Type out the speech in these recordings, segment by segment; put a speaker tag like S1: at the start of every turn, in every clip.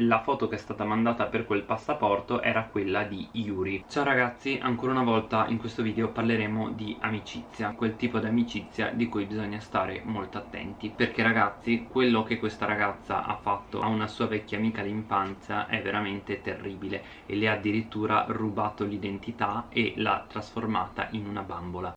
S1: la foto che è stata mandata per quel passaporto era quella di Yuri. Ciao ragazzi, ancora una volta in questo video parleremo di amicizia Quel tipo di amicizia di cui bisogna stare molto attenti Perché ragazzi, quello che questa ragazza ha fatto a una sua vecchia amica d'infanzia è veramente terribile E le ha addirittura rubato l'identità e l'ha trasformata in una bambola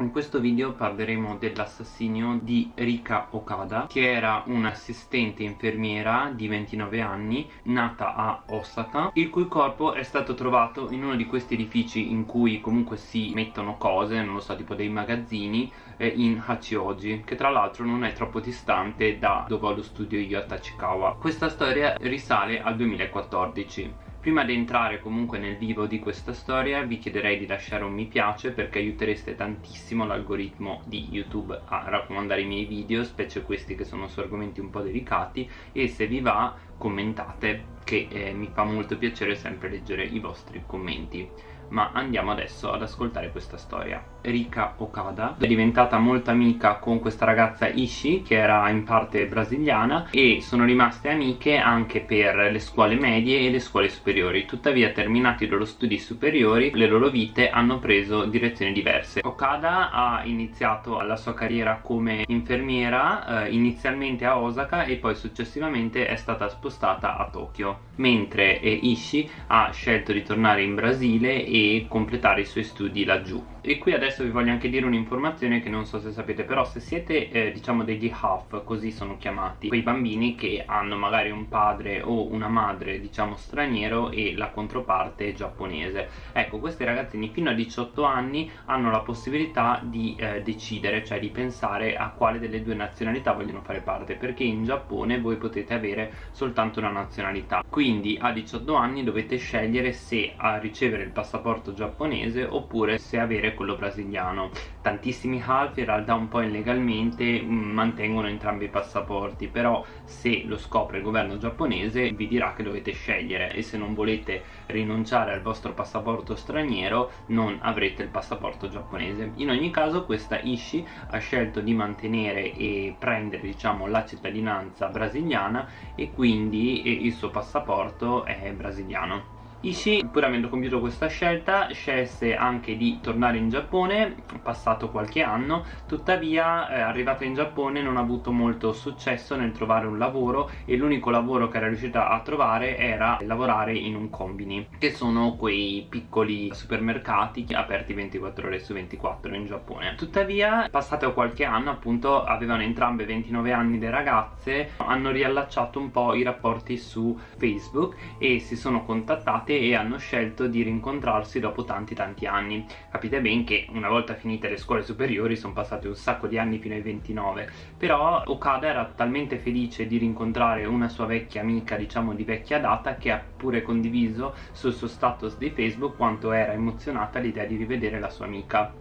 S1: In questo video parleremo dell'assassinio di Rika Okada che era un'assistente infermiera di 29 anni nata a Osaka il cui corpo è stato trovato in uno di questi edifici in cui comunque si mettono cose, non lo so, tipo dei magazzini eh, in Hachioji che tra l'altro non è troppo distante da dove ho lo studio io a Tachikawa. Questa storia risale al 2014 Prima di entrare comunque nel vivo di questa storia vi chiederei di lasciare un mi piace perché aiutereste tantissimo l'algoritmo di YouTube a raccomandare i miei video, specie questi che sono su argomenti un po' delicati e se vi va commentate che eh, mi fa molto piacere sempre leggere i vostri commenti. Ma andiamo adesso ad ascoltare questa storia Rika Okada. È diventata molto amica con questa ragazza Ishi che era in parte brasiliana e sono rimaste amiche anche per le scuole medie e le scuole superiori. Tuttavia terminati i loro studi superiori le loro vite hanno preso direzioni diverse. Okada ha iniziato la sua carriera come infermiera eh, inizialmente a Osaka e poi successivamente è stata spostata a Tokyo mentre eh, Ishi ha scelto di tornare in Brasile e e completare i suoi studi laggiù. E qui adesso vi voglio anche dire un'informazione che non so se sapete però se siete eh, diciamo degli half così sono chiamati quei bambini che hanno magari un padre o una madre diciamo straniero e la controparte giapponese. Ecco questi ragazzini fino a 18 anni hanno la possibilità di eh, decidere cioè di pensare a quale delle due nazionalità vogliono fare parte perché in Giappone voi potete avere soltanto una nazionalità. Quindi a 18 anni dovete scegliere se ricevere il passaporto giapponese oppure se avere quello brasiliano tantissimi half in realtà un po' illegalmente mm, mantengono entrambi i passaporti però se lo scopre il governo giapponese vi dirà che dovete scegliere e se non volete rinunciare al vostro passaporto straniero non avrete il passaporto giapponese. In ogni caso questa Ishi ha scelto di mantenere e prendere diciamo la cittadinanza brasiliana e quindi il suo passaporto è brasiliano Ishii, pur avendo compiuto questa scelta, scelse anche di tornare in Giappone, passato qualche anno, tuttavia eh, arrivata in Giappone non ha avuto molto successo nel trovare un lavoro e l'unico lavoro che era riuscita a trovare era lavorare in un combini, che sono quei piccoli supermercati aperti 24 ore su 24 in Giappone. Tuttavia, passato qualche anno, appunto, avevano entrambe 29 anni le ragazze, hanno riallacciato un po' i rapporti su Facebook e si sono contattate amate e hanno scelto di rincontrarsi dopo tanti tanti anni. Capite ben che una volta finite le scuole superiori sono passati un sacco di anni fino ai 29 però Okada era talmente felice di rincontrare una sua vecchia amica diciamo di vecchia data che ha pure condiviso sul suo status di Facebook quanto era emozionata l'idea di rivedere la sua amica.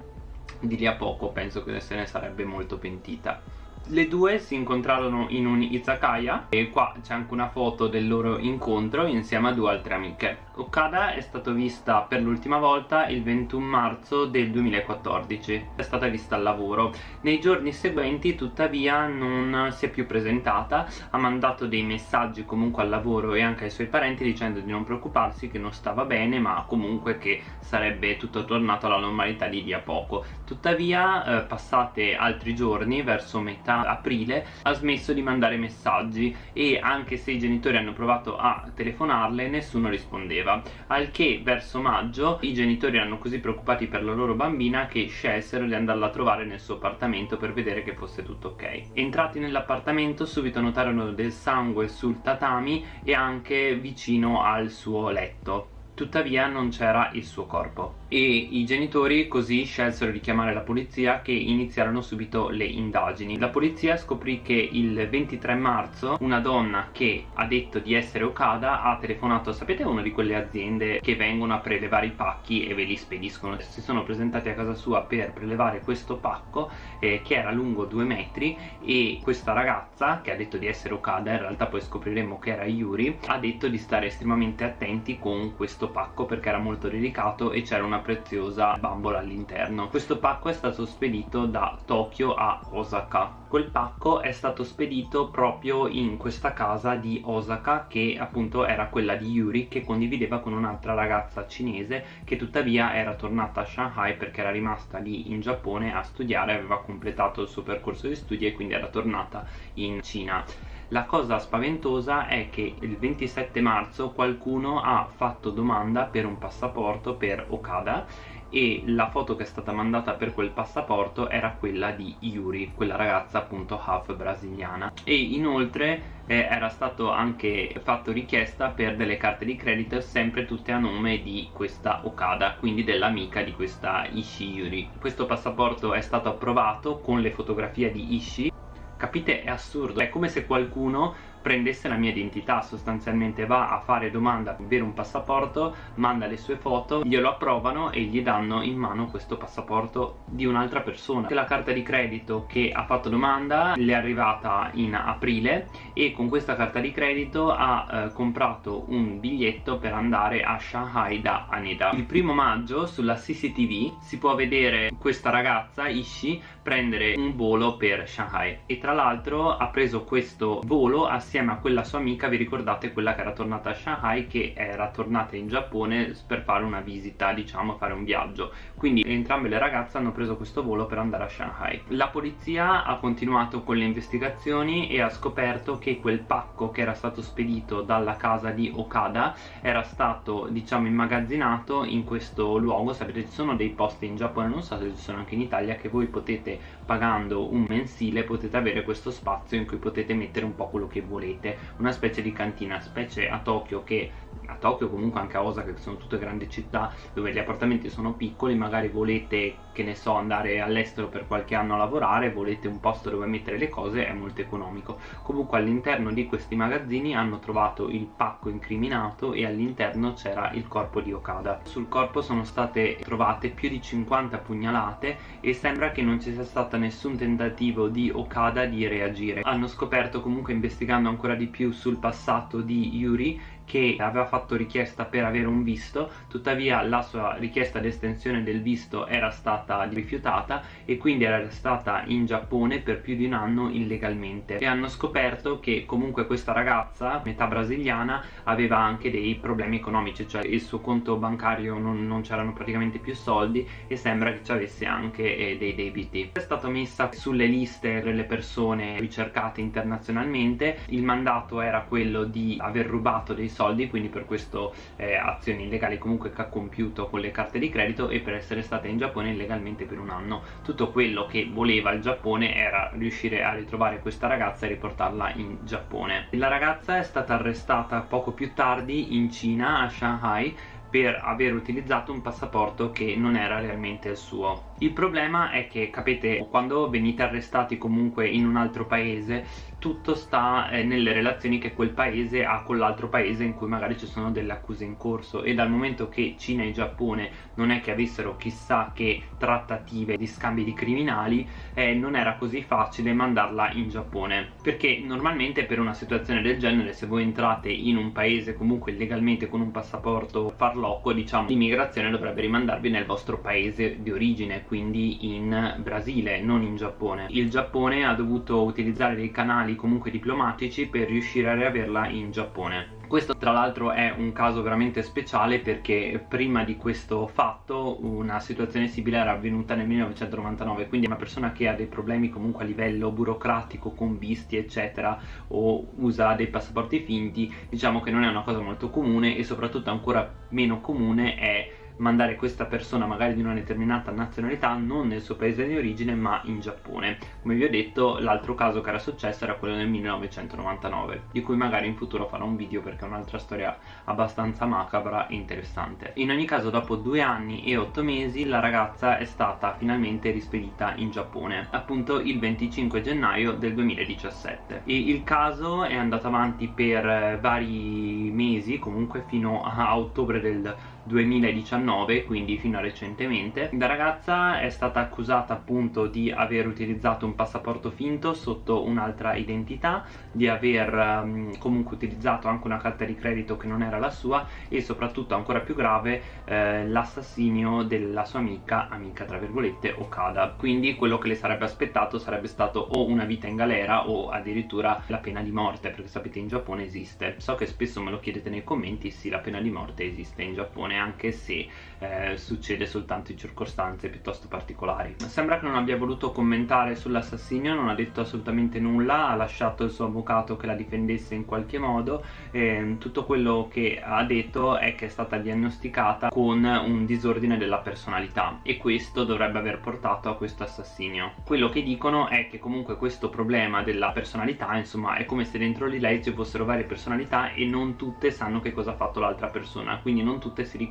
S1: Di lì a poco penso che se ne sarebbe molto pentita le due si incontrarono in un izakaya e qua c'è anche una foto del loro incontro insieme a due altre amiche. Okada è stata vista per l'ultima volta il 21 marzo del 2014 è stata vista al lavoro. Nei giorni seguenti tuttavia non si è più presentata. Ha mandato dei messaggi comunque al lavoro e anche ai suoi parenti dicendo di non preoccuparsi che non stava bene ma comunque che sarebbe tutto tornato alla normalità di lì a poco. Tuttavia eh, passate altri giorni verso metà aprile ha smesso di mandare messaggi e anche se i genitori hanno provato a telefonarle nessuno rispondeva. Al che verso maggio i genitori erano così preoccupati per la loro bambina che scelsero di andarla a trovare nel suo appartamento per vedere che fosse tutto ok. Entrati nell'appartamento subito notarono del sangue sul tatami e anche vicino al suo letto. Tuttavia non c'era il suo corpo e i genitori così scelsero di chiamare la polizia che iniziarono subito le indagini. La polizia scoprì che il 23 marzo una donna che ha detto di essere Okada ha telefonato sapete una di quelle aziende che vengono a prelevare i pacchi e ve li spediscono? Si sono presentati a casa sua per prelevare questo pacco eh, che era lungo due metri e questa ragazza che ha detto di essere Okada in realtà poi scopriremo che era Yuri ha detto di stare estremamente attenti con questo pacco perché era molto delicato e c'era una preziosa bambola all'interno. Questo pacco è stato spedito da Tokyo a Osaka. Quel pacco è stato spedito proprio in questa casa di Osaka che appunto era quella di Yuri che condivideva con un'altra ragazza cinese che tuttavia era tornata a Shanghai perché era rimasta lì in Giappone a studiare aveva completato il suo percorso di studi e quindi era tornata in Cina la cosa spaventosa è che il 27 marzo qualcuno ha fatto domanda per un passaporto per Okada e la foto che è stata mandata per quel passaporto era quella di Yuri, quella ragazza appunto half brasiliana e inoltre eh, era stato anche fatto richiesta per delle carte di credito sempre tutte a nome di questa Okada, quindi dell'amica di questa Ishi Yuri. Questo passaporto è stato approvato con le fotografie di Ishi Capite? È assurdo, è come se qualcuno prendesse la mia identità sostanzialmente. Va a fare domanda avere un passaporto manda le sue foto glielo approvano e gli danno in mano questo passaporto di un'altra persona. La carta di credito che ha fatto domanda le è arrivata in aprile e con questa carta di credito ha eh, comprato un biglietto per andare a Shanghai da Haneda il primo maggio sulla CCTV si può vedere questa ragazza Ishi prendere un volo per Shanghai e tra l'altro ha preso questo volo assieme a quella sua amica, vi ricordate quella che era tornata a Shanghai che era tornata in Giappone per fare una visita, diciamo, fare un viaggio. Quindi entrambe le ragazze hanno preso questo volo per andare a Shanghai. La polizia ha continuato con le investigazioni e ha scoperto che quel pacco che era stato spedito dalla casa di Okada era stato, diciamo, immagazzinato in questo luogo. Sapete, ci sono dei posti in Giappone, non so se ci sono anche in Italia, che voi potete, pagando un mensile, potete avere questo spazio in cui potete mettere un po' quello che volete. Una specie di cantina specie a Tokyo che a Tokyo comunque anche a Osaka che sono tutte grandi città dove gli appartamenti sono piccoli magari volete che ne so andare all'estero per qualche anno a lavorare volete un posto dove mettere le cose è molto economico. Comunque all'interno di questi magazzini hanno trovato il pacco incriminato e all'interno c'era il corpo di Okada. Sul corpo sono state trovate più di 50 pugnalate e sembra che non ci sia stato nessun tentativo di Okada di reagire. Hanno scoperto comunque investigando ancora di più sul passato di Yuri che aveva fatto richiesta per avere un visto tuttavia la sua richiesta di estensione del visto era stata rifiutata e quindi era stata in Giappone per più di un anno illegalmente. E hanno scoperto che comunque questa ragazza metà brasiliana aveva anche dei problemi economici cioè il suo conto bancario non, non c'erano praticamente più soldi e sembra che ci avesse anche eh, dei debiti. È stata messa sulle liste delle persone ricercate internazionalmente. Il mandato era quello di aver rubato dei soldi quindi per questo eh, azioni illegali comunque che ha compiuto con le carte di credito e per essere stata in Giappone illegalmente per un anno. Tutto quello che voleva il Giappone era riuscire a ritrovare questa ragazza e riportarla in Giappone. La ragazza è stata arrestata poco più tardi in Cina a Shanghai per aver utilizzato un passaporto che non era realmente il suo il problema è che capite quando venite arrestati comunque in un altro paese tutto sta eh, nelle relazioni che quel paese ha con l'altro paese in cui magari ci sono delle accuse in corso. E dal momento che Cina e Giappone non è che avessero chissà che trattative di scambi di criminali eh, non era così facile mandarla in Giappone. Perché normalmente per una situazione del genere se voi entrate in un paese comunque illegalmente con un passaporto farlocco diciamo l'immigrazione dovrebbe rimandarvi nel vostro paese di origine quindi in Brasile, non in Giappone. Il Giappone ha dovuto utilizzare dei canali comunque diplomatici per riuscire a riaverla in Giappone. Questo tra l'altro è un caso veramente speciale perché prima di questo fatto una situazione simile era avvenuta nel 1999 quindi una persona che ha dei problemi comunque a livello burocratico con visti eccetera o usa dei passaporti finti diciamo che non è una cosa molto comune e soprattutto ancora meno comune è mandare questa persona magari di una determinata nazionalità non nel suo paese di origine ma in Giappone. Come vi ho detto l'altro caso che era successo era quello del 1999 di cui magari in futuro farò un video perché è un'altra storia abbastanza macabra e interessante. In ogni caso dopo due anni e otto mesi la ragazza è stata finalmente rispedita in Giappone appunto il 25 gennaio del 2017 e il caso è andato avanti per vari mesi comunque fino a ottobre del 2019 quindi fino a recentemente. La ragazza è stata accusata appunto di aver utilizzato un passaporto finto sotto un'altra identità di aver um, comunque utilizzato anche una carta di credito che non era la sua e soprattutto ancora più grave eh, l'assassinio della sua amica amica tra virgolette Okada. Quindi quello che le sarebbe aspettato sarebbe stato o una vita in galera o addirittura la pena di morte perché sapete in Giappone esiste. So che spesso me lo chiedete nei commenti sì la pena di morte esiste in Giappone anche se eh, succede soltanto in circostanze piuttosto particolari. Sembra che non abbia voluto commentare sull'assassinio non ha detto assolutamente nulla ha lasciato il suo avvocato che la difendesse in qualche modo e tutto quello che ha detto è che è stata diagnosticata con un disordine della personalità e questo dovrebbe aver portato a questo assassinio. Quello che dicono è che comunque questo problema della personalità insomma è come se dentro di lei ci fossero varie personalità e non tutte sanno che cosa ha fatto l'altra persona quindi non tutte si ricordano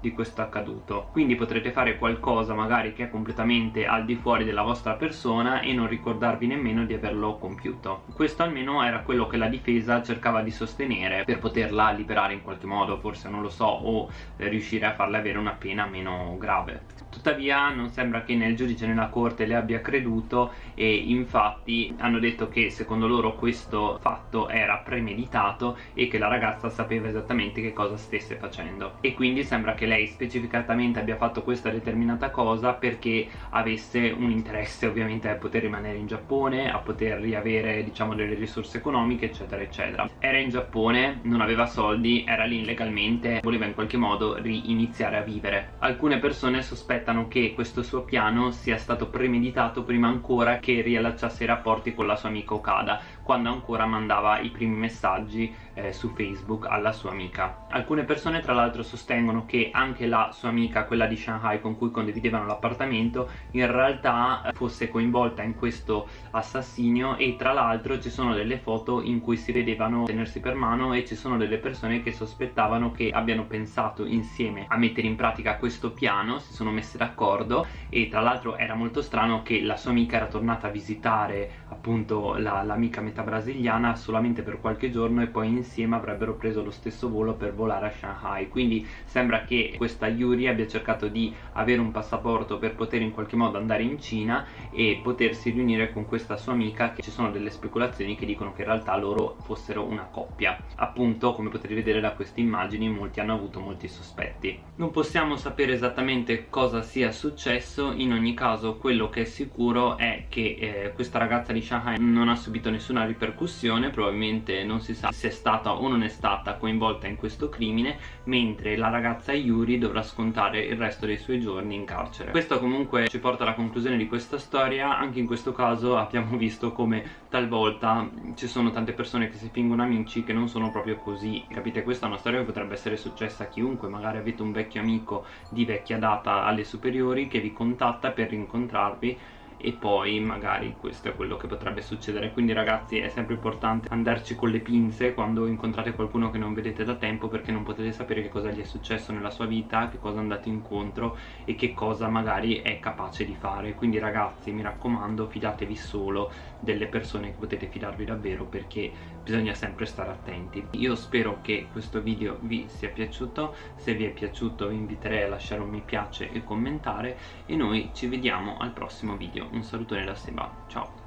S1: di questo accaduto. Quindi potrete fare qualcosa magari che è completamente al di fuori della vostra persona e non ricordarvi nemmeno di averlo compiuto. Questo almeno era quello che la difesa cercava di sostenere per poterla liberare in qualche modo forse non lo so o riuscire a farle avere una pena meno grave. Tuttavia non sembra che nel giudice nella corte le abbia creduto e infatti hanno detto che secondo loro questo fatto era premeditato e che la ragazza sapeva esattamente che cosa stesse facendo. E quindi sembra che lei specificatamente abbia fatto questa determinata cosa perché avesse un interesse ovviamente a poter rimanere in Giappone a poter riavere diciamo delle risorse economiche eccetera eccetera. Era in Giappone non aveva soldi era lì illegalmente voleva in qualche modo riniziare a vivere. Alcune persone sospettano che questo suo piano sia stato premeditato prima ancora che riallacciasse i rapporti con la sua amica Okada quando ancora mandava i primi messaggi eh, su Facebook alla sua amica. Alcune persone tra l'altro sostengono che anche la sua amica, quella di Shanghai con cui condividevano l'appartamento, in realtà eh, fosse coinvolta in questo assassinio e tra l'altro ci sono delle foto in cui si vedevano tenersi per mano e ci sono delle persone che sospettavano che abbiano pensato insieme a mettere in pratica questo piano, si sono messe d'accordo e tra l'altro era molto strano che la sua amica era tornata a visitare appunto l'amica la, brasiliana solamente per qualche giorno e poi insieme avrebbero preso lo stesso volo per volare a Shanghai. Quindi sembra che questa Yuri abbia cercato di avere un passaporto per poter in qualche modo andare in Cina e potersi riunire con questa sua amica che ci sono delle speculazioni che dicono che in realtà loro fossero una coppia. Appunto come potete vedere da queste immagini molti hanno avuto molti sospetti. Non possiamo sapere esattamente cosa sia successo. In ogni caso quello che è sicuro è che eh, questa ragazza di Shanghai non ha subito nessuna ripercussione probabilmente non si sa se è stata o non è stata coinvolta in questo crimine mentre la ragazza Yuri dovrà scontare il resto dei suoi giorni in carcere. Questo comunque ci porta alla conclusione di questa storia. Anche in questo caso abbiamo visto come talvolta ci sono tante persone che si fingono amici che non sono proprio così. Capite questa è una storia che potrebbe essere successa a chiunque magari avete un vecchio amico di vecchia data alle superiori che vi contatta per rincontrarvi e poi magari questo è quello che potrebbe succedere. Quindi ragazzi è sempre importante andarci con le pinze quando incontrate qualcuno che non vedete da tempo perché non potete sapere che cosa gli è successo nella sua vita che cosa è andato incontro e che cosa magari è capace di fare. Quindi ragazzi mi raccomando fidatevi solo delle persone che potete fidarvi davvero perché bisogna sempre stare attenti. Io spero che questo video vi sia piaciuto. Se vi è piaciuto vi inviterei a lasciare un mi piace e commentare. E noi ci vediamo al prossimo video un salutone da Seba, ciao